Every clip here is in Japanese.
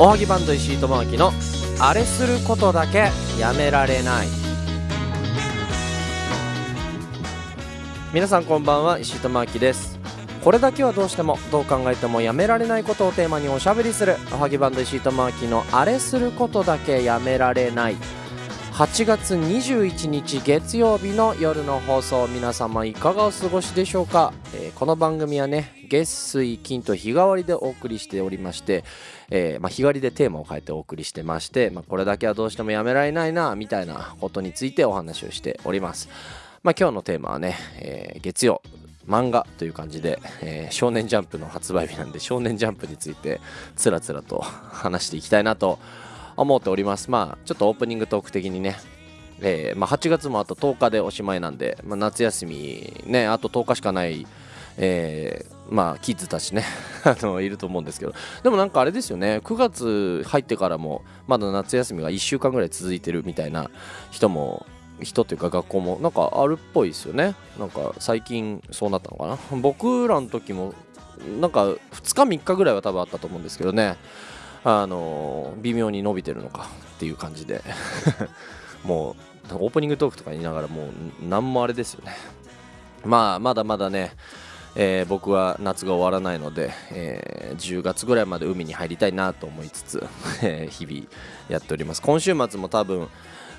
おはぎバンド石井智明のあれすることだけやめられない。皆さんこんばんは石井智明です。これだけはどうしてもどう考えてもやめられないことをテーマにおしゃべりするおはぎバンド石井智明のあれすることだけやめられない。8月21日月曜日の夜の放送皆様いかがお過ごしでしょうか、えーこの番組はね月水金と日替わりでお送りしておりまして、えーまあ、日替わりでテーマを変えてお送りしてまして、まあ、これだけはどうしてもやめられないなみたいなことについてお話をしております、まあ、今日のテーマはね、えー月曜漫画という感じで、えー少年ジャンプの発売日なんで少年ジャンプについてつらつらと話していきたいなと思思っております。まあちょっとオープニングトーク的にね。えーまあ、8月もあと10日でおしまいなんで、まあ、夏休みねあと10日しかない、えーまあキッズたちね あのいると思うんですけど。でもなんかあれですよね9月入ってからもまだ夏休みが1週間ぐらい続いてるみたいな人も人というか学校もなんかあるっぽいですよね。なんか最近そうなったのかな。僕らの時もなんか2日3日ぐらいは多分あったと思うんですけどね。あの微妙に伸びてるのかっていう感じで。もうオープニングトークとか言いながらもう何もあれですよね。まあまだまだね、えー僕は夏が終わらないので、えー10月ぐらいまで海に入りたいなと思いつつ、日々やっております。今週末も多分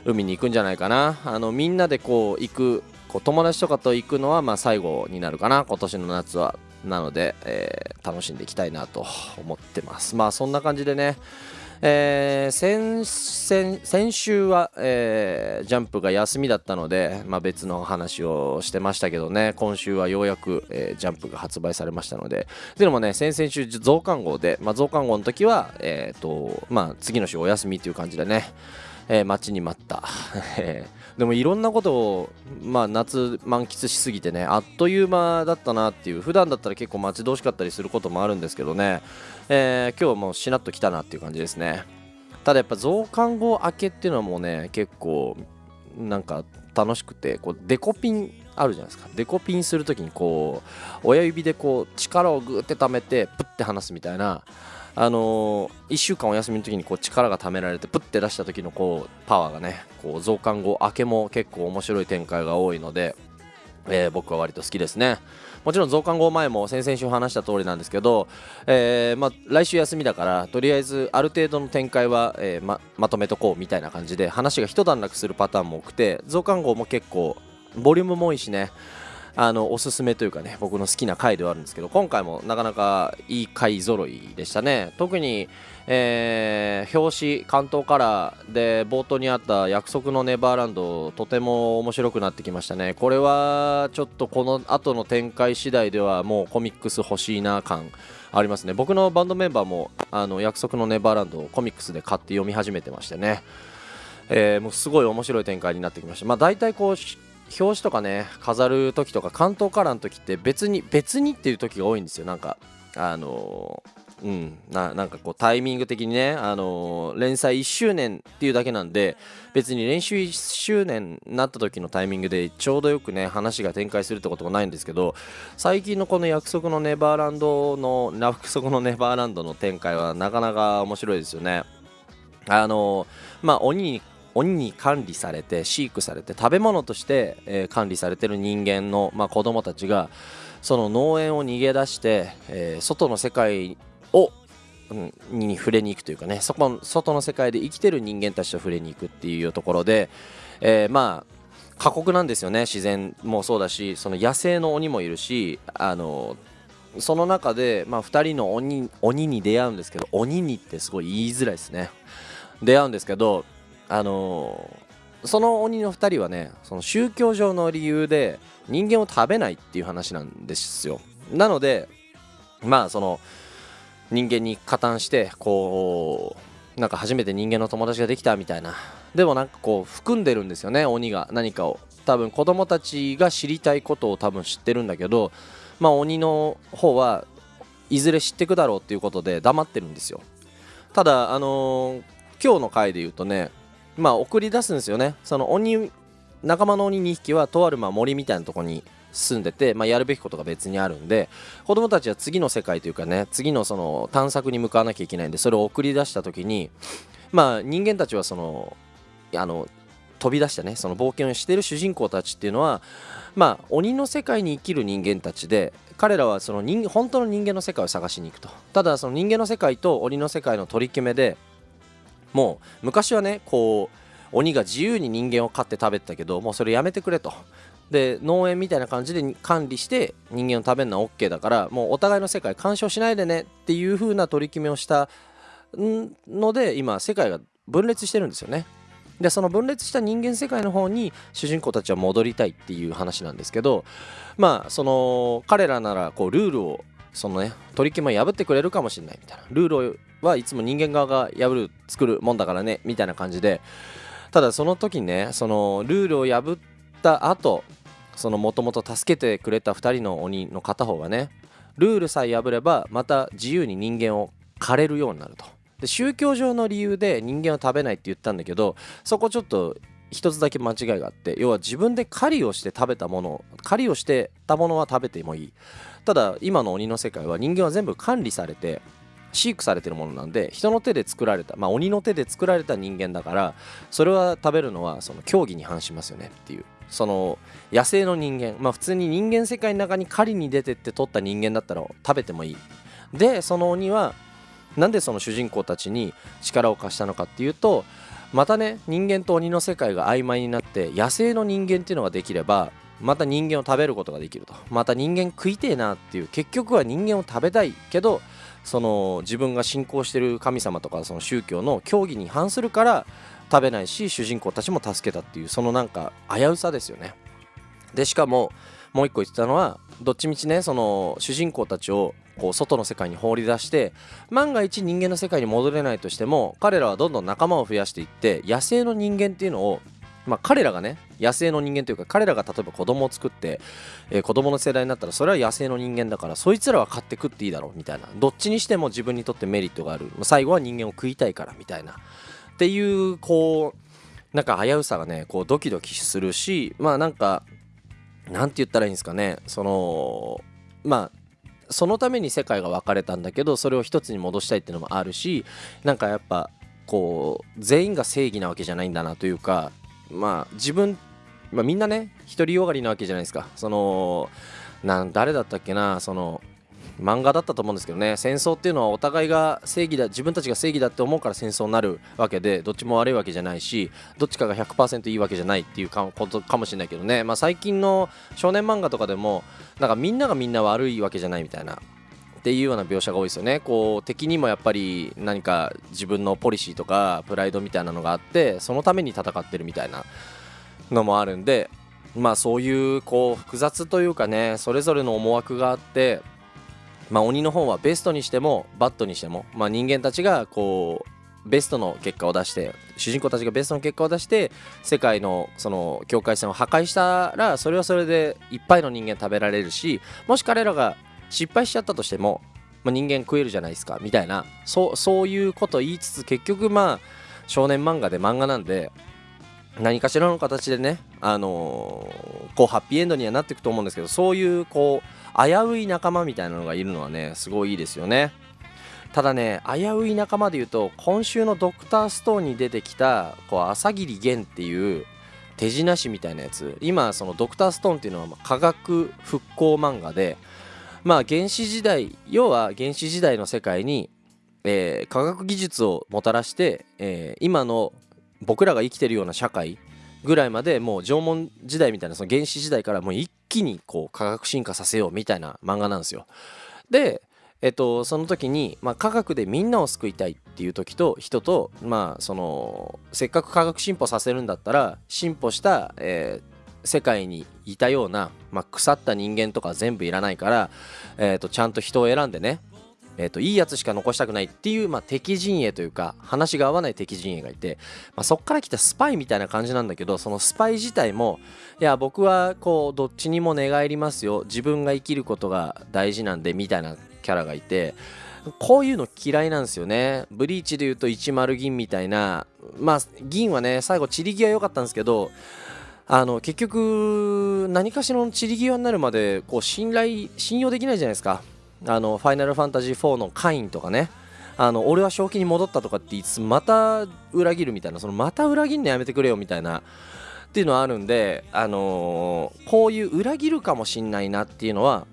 海に行くんじゃないかな。あのみんなでこう行くこう友達とかと行くのはま最後になるかな。今年の夏は。なので、えー楽しんでいきたいなと思ってます。まあそんな感じでねえー先週は、えージャンプが休みだったので、まあ、別の話をしてましたけどね。今週はようやく、えージャンプが発売されましたので。というのもね先々週増刊号で、まあ、増刊号の時は、えーとまあ、次の週お休みという感じでね、え待ちに待った、でもいろんなことを、まあ、夏満喫しすぎてねあっという間だったなっていう普段だったら結構待ち遠しかったりすることもあるんですけどね、えー今日はもうしなっときたなっていう感じですね。ただやっぱ増刊号明けっていうのはもうね結構なんか楽しくてこうデコピンあるじゃないですか。デコピンするときにこう親指でこう力をグーって溜めてプッて離すみたいなあのー、1週間お休みの時にこう力が溜められてプッて出した時のこうパワーがねこう増刊後明けも結構面白い展開が多いので、えー僕は割と好きですね。もちろん増刊後前も先々週話した通りなんですけど、えーま、来週休みだからとりあえずある程度の展開は、えままとめとこうみたいな感じで話が一段落するパターンも多くて増刊号も結構ボリュームも多いしねあのおすすめというかね僕の好きな回ではあるんですけど今回もなかなかいい回揃いでしたね。特に、えー表紙関東カラーで冒頭にあった約束のネバーランドとても面白くなってきましたね。これはちょっとこの後の展開次第ではもうコミックス欲しいな感ありますね。僕のバンドメンバーもあの約束のネバーランドをコミックスで買って読み始めてましてね。えーもうすごい面白い展開になってきました。まあ大体こう表紙とかね飾る時とか関東カラーの時って別に別にっていう時が多いんですよ。なんかあのーうんななんかこうタイミング的にね、あのー連載1周年っていうだけなんで別に練習1周年になった時のタイミングでちょうどよくね話が展開するってこともないんですけど最近のこの約束のネバーランドの約束のネバーランドの展開はなかなか面白いですよね。あのーまあ鬼に鬼に管理されて飼育されて食べ物として、えー管理されてる人間の、まあ、子供たちがその農園を逃げ出して、えー外の世界を、うんに触れに行くというかねそこ外の世界で生きてる人間たちと触れに行くっていうところで、えーまあ過酷なんですよね自然もそうだしその野生の鬼もいるしあのその中で、まあ、2人の鬼鬼に出会うんですけど鬼にってすごい言いづらいですね。出会うんですけどあのーその鬼の2人はねその宗教上の理由で人間を食べないっていう話なんですよ。なのでまあその人間に加担してこうなんか初めて人間の友達ができたみたいな。でもなんかこう含んでるんですよね鬼が何かを。多分子供たちが知りたいことを多分知ってるんだけどまあ鬼の方はいずれ知ってくだろうっていうことで黙ってるんですよ。ただあのー今日の回で言うとねまあ送り出すんですよね。その鬼仲間の鬼2匹はとあるまあ森みたいなとこに住んでて、まあ、やるべきことが別にあるんで子供たちは次の世界というかね次のその探索に向かわなきゃいけないんでそれを送り出した時にまあ人間たちはそのあの飛び出したねその冒険をしている主人公たちっていうのはまあ鬼の世界に生きる人間たちで彼らはその人本当の人間の世界を探しに行くと。ただその人間の世界と鬼の世界の取り決めでもう昔はねこう鬼が自由に人間を飼って食べてたけどもうそれやめてくれと。で農園みたいな感じで管理して人間を食べるのは OK だからもうお互いの世界干渉しないでねっていう風な取り決めをしたので今世界が分裂してるんですよね。でその分裂した人間世界の方に主人公たちは戻りたいっていう話なんですけどまあその彼らならこうルールをそのね取り決めを破ってくれるかもしれないみたいな。ルールはいつも人間側が破る作るもんだからねみたいな感じで。ただその時ねそのルールを破った後そのもともと助けてくれた2人の鬼の片方がねルールさえ破ればまた自由に人間を狩れるようになると。で宗教上の理由で人間を食べないって言ったんだけどそこちょっと一つだけ間違いがあって要は自分で狩りをして食べたもの狩りをしてたものは食べてもいい。ただ今の鬼の世界は人間は全部管理されて飼育されてるものなんで人の手で作られたまあ鬼の手で作られた人間だからそれは食べるのはその競技に反しますよねっていう。その野生の人間。まあ普通に人間世界の中に狩りに出てって取った人間だったら食べてもいい。でその鬼はなんでその主人公たちに力を貸したのかっていうとまたね人間と鬼の世界が曖昧になって野生の人間っていうのができればまた人間を食べることができると。また人間食いてえなっていう結局は人間を食べたいけどその自分が信仰してる神様とかその宗教の教義に反するから食べないし主人公たちも助けたっていうそのなんか危うさですよね。でしかももう一個言ってたのはどっちみちねその主人公たちをこう外の世界に放り出して万が一人間の世界に戻れないとしても彼らはどんどん仲間を増やしていって野生の人間っていうのをまあ、彼らがね野生の人間というか彼らが例えば子供を作って、えー、子供の世代になったらそれは野生の人間だからそいつらは買って食っていいだろうみたいな。どっちにしても自分にとってメリットがある。最後は人間を食いたいからみたいな。っていうこうなんか危うさがねこうドキドキするしまあなんかなんて言ったらいいんですかね。そのまあそのために世界が分かれたんだけどそれを一つに戻したいっていうのもあるしなんかやっぱこう全員が正義なわけじゃないんだなというかまあ自分、まあ、みんなね独りよがりなわけじゃないですか。そのなん誰だったっけなその漫画だったと思うんですけどね。戦争っていうのはお互いが正義だ自分たちが正義だって思うから戦争になるわけでどっちも悪いわけじゃないしどっちかが100%いいわけじゃないっていうことかもしれないけどね、まあ、最近の少年漫画とかでもなんかみんながみんな悪いわけじゃないみたいなっていうような描写が多いですよね。こう敵にもやっぱり何か自分のポリシーとかプライドみたいなのがあってそのために戦ってるみたいなのもあるんでまあそういうこう複雑というかねそれぞれの思惑があってまあ、鬼の方はベストにしてもバットにしても、まあ、人間たちがこうベストの結果を出して主人公たちがベストの結果を出して世界のその境界線を破壊したらそれはそれでいっぱいの人間食べられるしもし彼らが失敗しちゃったとしても、まあ、人間食えるじゃないですかみたいなそうそういうこと言いつつ結局まあ少年漫画で漫画なんで何かしらの形でね、あのー、こうハッピーエンドにはなっていくと思うんですけどそういうこう危うい仲間みたいなのがいるのはねすごいいいですよね。ただね危うい仲間で言うと今週のドクターストーンに出てきたこう朝霧源っていう手品師みたいなやつ。今そのドクターストーンっていうのは科学復興漫画でまあ原始時代要は原始時代の世界に、えー、科学技術をもたらして、えー、今の僕らが生きてるような社会ぐらいまでもう縄文時代みたいなその原始時代からもう一気にこう科学進化させようみたいな漫画なんですよ。で、えっと、その時に、まあ、科学でみんなを救いたいっていう時と人と、まあ、そのせっかく科学進歩させるんだったら進歩した、えー、世界にいたような、まあ、腐った人間とか全部いらないから、えー、とちゃんと人を選んでねえーと、いいやつしか残したくないっていう、まあ、敵陣営というか話が合わない敵陣営がいて、まあ、そっから来たスパイみたいな感じなんだけどそのスパイ自体もいや僕はこうどっちにも寝返りますよ。自分が生きることが大事なんでみたいなキャラがいてこういうの嫌いなんですよね。ブリーチで言うと10銀みたいなまあ銀はね最後散り際良かったんですけどあの結局何かしらの散り際になるまでこう信頼信用できないじゃないですか。あのファイナルファンタジー4のカインとかね。あの俺は正気に戻ったとかって言いつつまた裏切るみたいなそのまた裏切るのやめてくれよみたいなっていうのはあるんで、あのー、こういう裏切るかもしんないなっていうのは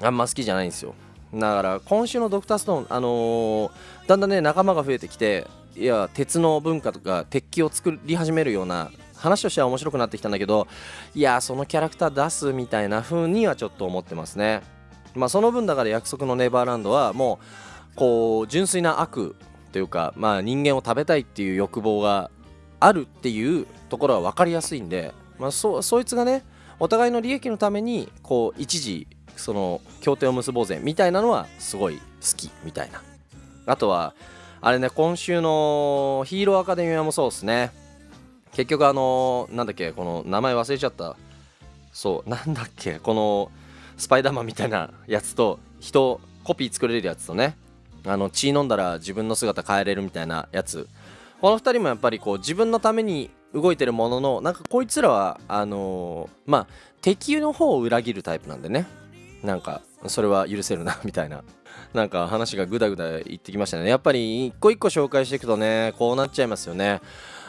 あんま好きじゃないんですよ。だから今週のドクターストーン、あのー、だんだんね仲間が増えてきていや鉄の文化とか鉄器を作り始めるような話としては面白くなってきたんだけどいやそのキャラクター出すみたいな風にはちょっと思ってますね。まあその分だから約束のネバーランドはもうこう純粋な悪というかまあ人間を食べたいっていう欲望があるっていうところは分かりやすいんで、まあ、そそいつがねお互いの利益のためにこう一時その協定を結ぼうぜみたいなのはすごい好きみたいな。あとはあれね今週のヒーローアカデミアもそうですね。結局あのなんだっけこの名前忘れちゃった。そうなんだっけこのスパイダーマンみたいなやつと人コピー作れるやつとねあの血飲んだら自分の姿変えれるみたいなやつ。この2人もやっぱりこう自分のために動いてるもののなんかこいつらはあのー、まあ敵の方を裏切るタイプなんでね。なんかそれは許せるなみたいな。なんか話がグダグダ言ってきましたね。やっぱり一個一個紹介していくとねこうなっちゃいますよね。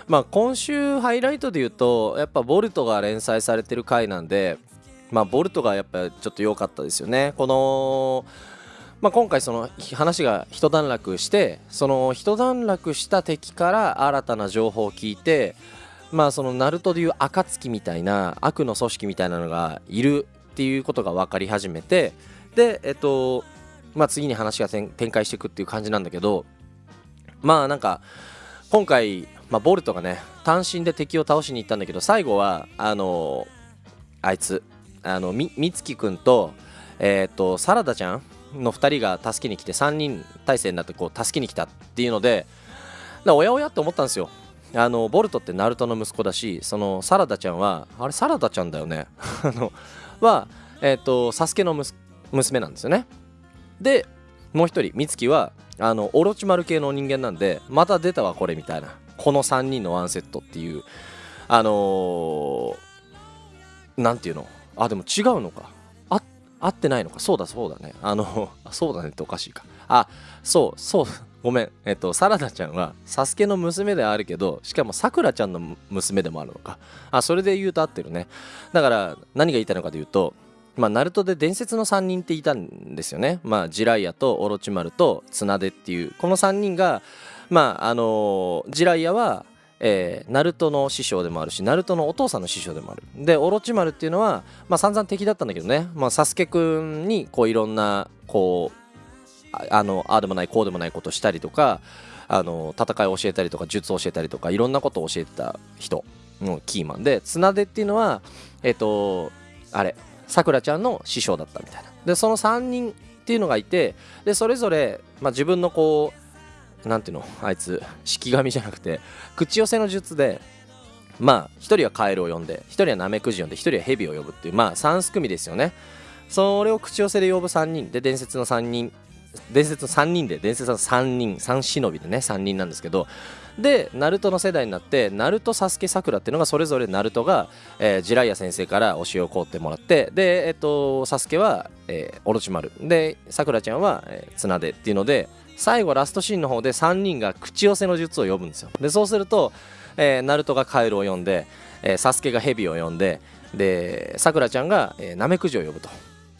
まあ今週ハイライトで言うとやっぱボルトが連載されてる回なんでまあボルトがやっぱちょっと良かったですよね。このまあ、今回その話が一段落してその一段落した敵から新たな情報を聞いてまあそのナルトでいう暁みたいな悪の組織みたいなのがいるっていうことが分かり始めてでえっとまあ次に話が展開していくっていう感じなんだけどまあなんか今回、まあ、ボルトがね単身で敵を倒しに行ったんだけど最後はあのあいつあのみみつきくんとえっ、とサラダちゃんの2人が助けに来て3人体制になってこう助けに来たっていうのでおやおやって思ったんですよ。あのボルトってナルトの息子だしそのサラダちゃんはあれサラダちゃんだよね。あのはえっ、ー、とサスケの娘なんですよね。でもう一人美月はあのオロチマル系の人間なんでまた出たわこれみたいな。この3人のワンセットっていうあのー、ていうの？あでも違うのか。あ合ってないのか。そうだそうだね。あのそうだねっておかしいか。あそうそうごめん、えっと、サラダちゃんはサスケの娘ではあるけどしかもさくらちゃんの娘でもあるのか。あそれで言うと合ってるね。だから何が言いたいのかというとまあ、ナルトで伝説の3人っていたんですよね。まあ、ジライヤとオロチマルと綱手っていうこの3人が、まああのジライヤは、えー、ナルトの師匠でもあるしナルトのお父さんの師匠でもある。でオロチマルっていうのは、まあ、散々敵だったんだけどね、まあ、サスケくんにこういろんなこうあのあでもないこうでもないことしたりとかあの戦いを教えたりとか術を教えたりとかいろんなことを教えてた人のキーマンで綱手っていうのはえっ、ー、とあれさくらちゃんの師匠だったみたいなでその3人っていうのがいてでそれぞれ、まあ、自分のこうなんていうの？あいつ式神じゃなくて口寄せの術でまあ1人はカエルを呼んで1人はナメクジ呼んで1人はヘビを呼ぶっていうまあ3組ですよね。それを口寄せで呼ぶ3人。で伝説の3人。伝説の3人で伝説の3人。3忍びでね3人なんですけど。でナルトの世代になってナルトサスケさくらっていうのがそれぞれナルトが、えー、ジライア先生から教えを請ってもらってでえっ、とサスケは、えー、オロチマル。でさくらちゃんは、えー、綱手っていうので最後ラストシーンの方で3人が口寄せの術を呼ぶんですよ。でそうすると、えー、ナルトがカエルを呼んで、えー、サスケがヘビを呼んででさくらちゃんが、えー、ナメクジを呼ぶと。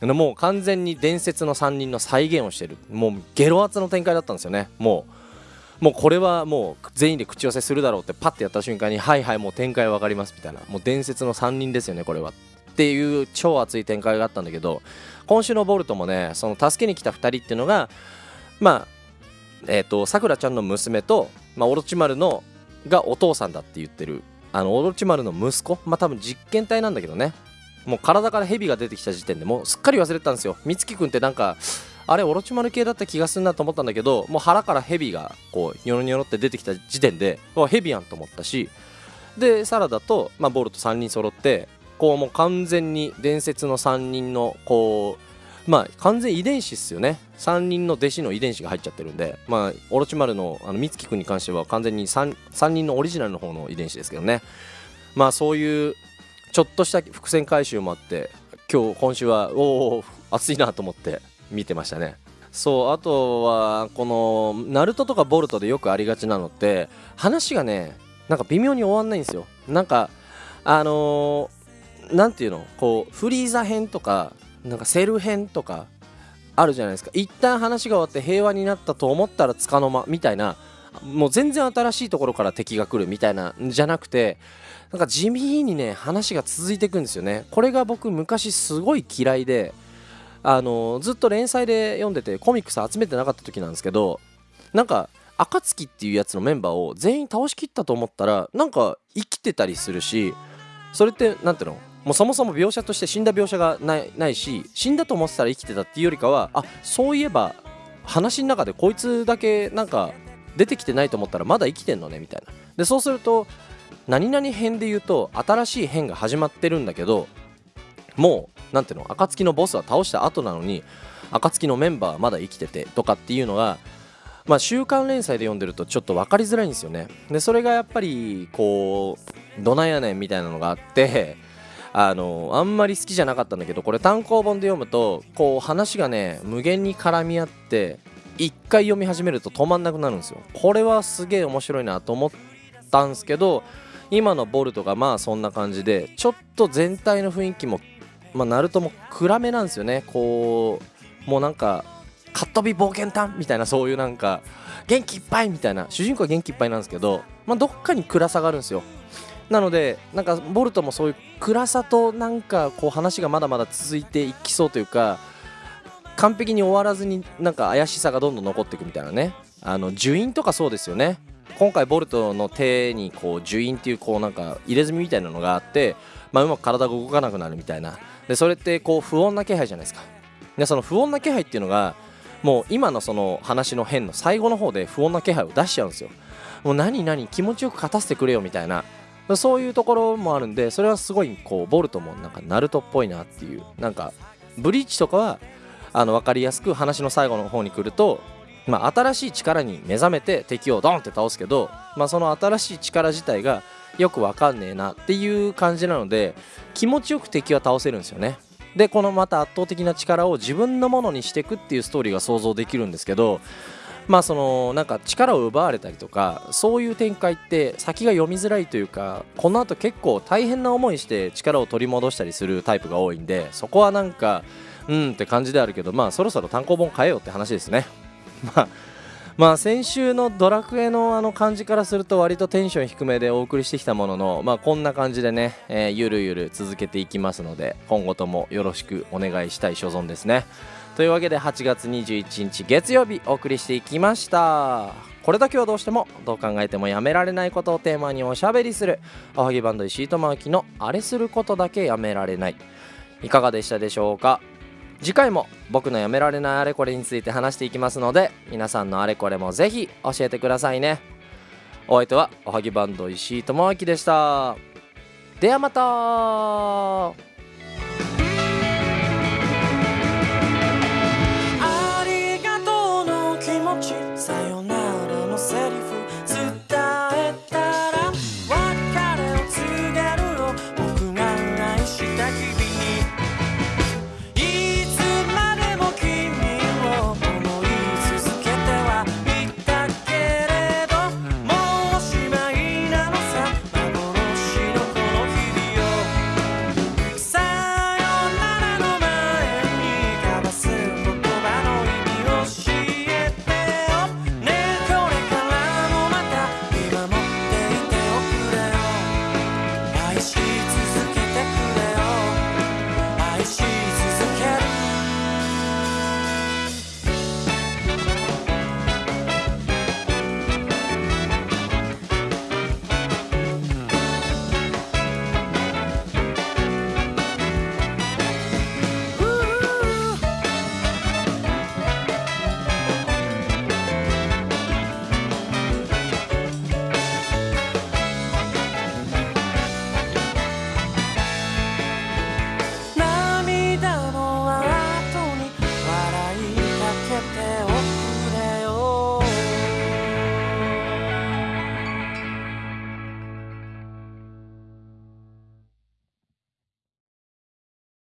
もう完全に伝説の3人の再現をしてる。もうゲロ圧の展開だったんですよね。もうもうこれはもう全員で口寄せするだろうってパッてやった瞬間にはいはいもう展開分かりますみたいな。もう伝説の3人ですよねこれは。っていう超熱い展開があったんだけど今週のボルトもねその助けに来た2人っていうのがまあえっ、ー、とさくらちゃんの娘と、まあ、オロチマルのがお父さんだって言ってる。あのオロチマルの息子？まあ多分実験体なんだけどね。もう体から蛇が出てきた時点でもうすっかり忘れてたんですよ。美月くんってなんかあれオロチマル系だった気がするなと思ったんだけどもう腹から蛇がこうニョロニョロって出てきた時点で蛇やんと思ったし。でサラダと、まあ、ボルト3人揃ってこうもう完全に伝説の3人のこうまあ完全遺伝子っすよね。3人の弟子の遺伝子が入っちゃってるんで。まあオロチマルのあの美月くんに関しては完全に 3, 3人のオリジナルの方の遺伝子ですけどね。まあそういうちょっとした伏線回収もあって今日今週はおお熱いなと思って見てましたね。そうあとはこのナルトとかボルトでよくありがちなのって話がねなんか微妙に終わんないんですよ。なんかあの何、ていうの？こうフリーザ編とかなんかセル編とかあるじゃないですか。一旦話が終わって平和になったと思ったらつかの間みたいなもう全然新しいところから敵が来るみたいなんじゃなくてなんか地味にね話が続いていくんですよね。これが僕昔すごい嫌いであのずっと連載で読んでてコミックス集めてなかった時なんですけどなんか暁っていうやつのメンバーを全員倒しきったと思ったらなんか生きてたりするしそれって何ていうの？もうそもそも描写として死んだ描写がないないし死んだと思ってたら生きてたっていうよりかはあそういえば話の中でこいつだけなんか出てきてないと思ったらまだ生きてんのねみたいな。でそうすると何々編で言うと新しい編が始まってるんだけどもう何ていうの暁のボスは倒した後なのに暁のメンバーはまだ生きててとかっていうのがまあ、週刊連載で読んでるとちょっと分かりづらいんですよね。でそれがやっぱりこうどないやねんみたいなのがあってあのあんまり好きじゃなかったんだけどこれ単行本で読むとこう話がね無限に絡み合って一回読み始めると止まんなくなるんですよ。これはすげえ面白いなと思ったんですけど今のボルトがまあそんな感じでちょっと全体の雰囲気もまあナルトも暗めなんですよね。こうもうなんかかっ飛び冒険探みたいなそういうなんか元気いっぱいみたいな主人公は元気いっぱいなんですけど、まあ、どっかに暗さがあるんですよ。なのでなんかボルトもそういう暗さとなんかこう話がまだまだ続いていきそうというか完璧に終わらずになんか怪しさがどんどん残っていくみたいなね。あの樹印とかそうですよね。今回ボルトの手にこう樹印っていうこうなんか入れ墨みたいなのがあって、まあ、うまく体が動かなくなるみたいな。でそれってこう不穏な気配じゃないですか。でその不穏な気配っていうのがもう今のその話の変の最後の方で不穏な気配を出しちゃうんですよ。もう何何気持ちよく勝たせてくれよみたいな。そういうところもあるんでそれはすごいこうボルトもなんかナルトっぽいなっていうなんかブリーチとかはあの分かりやすく話の最後の方に来ると、まあ、新しい力に目覚めて敵をドンって倒すけど、まあ、その新しい力自体がよく分かんねえなっていう感じなので気持ちよく敵は倒せるんですよね。でこのまた圧倒的な力を自分のものにしていくっていうストーリーが想像できるんですけどまあそのなんか力を奪われたりとかそういう展開って先が読みづらいというかこの後結構大変な思いして力を取り戻したりするタイプが多いんでそこはなんかうんって感じであるけどまあそろそろ単行本変えようって話ですね。まあまあ先週のドラクエのあの感じからすると割とテンション低めでお送りしてきたもののまあこんな感じでね、えー、ゆるゆる続けていきますので今後ともよろしくお願いしたい所存ですね。というわけで8月21日月曜日お送りしていきました。これだけはどうしてもどう考えてもやめられないことをテーマにおしゃべりするおはぎバンド石井智明のあれすることだけやめられない。いかがでしたでしょうか？次回も僕のやめられないあれこれについて話していきますので皆さんのあれこれもぜひ教えてくださいね。お相手はおはぎバンド石井智明でした。ではまた。